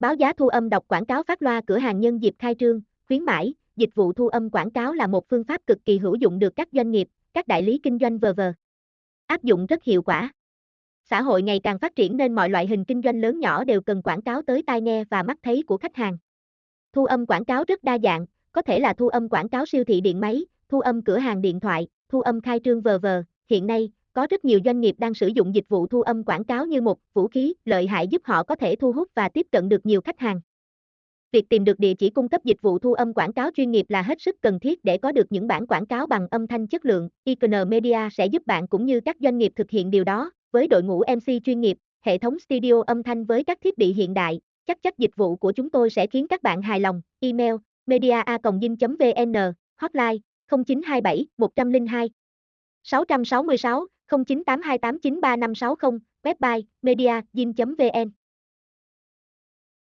Báo giá thu âm đọc quảng cáo phát loa cửa hàng nhân dịp khai trương, khuyến mãi, dịch vụ thu âm quảng cáo là một phương pháp cực kỳ hữu dụng được các doanh nghiệp, các đại lý kinh doanh vờ vờ áp dụng rất hiệu quả. Xã hội ngày càng phát triển nên mọi loại hình kinh doanh lớn nhỏ đều cần quảng cáo tới tai nghe và mắt thấy của khách hàng. Thu âm quảng cáo rất đa dạng, có thể là thu âm quảng cáo siêu thị điện máy, thu âm cửa hàng điện thoại, thu âm khai trương vờ vờ. Hiện nay, có rất nhiều doanh nghiệp đang sử dụng dịch vụ thu âm quảng cáo như một vũ khí lợi hại giúp họ có thể thu hút và tiếp cận được nhiều khách hàng. Việc tìm được địa chỉ cung cấp dịch vụ thu âm quảng cáo chuyên nghiệp là hết sức cần thiết để có được những bản quảng cáo bằng âm thanh chất lượng. Icon Media sẽ giúp bạn cũng như các doanh nghiệp thực hiện điều đó, với đội ngũ MC chuyên nghiệp, hệ thống studio âm thanh với các thiết bị hiện đại. Chắc chắc dịch vụ của chúng tôi sẽ khiến các bạn hài lòng. Email media.vn Hotline 0927 102 666 0982893560 Website media.vn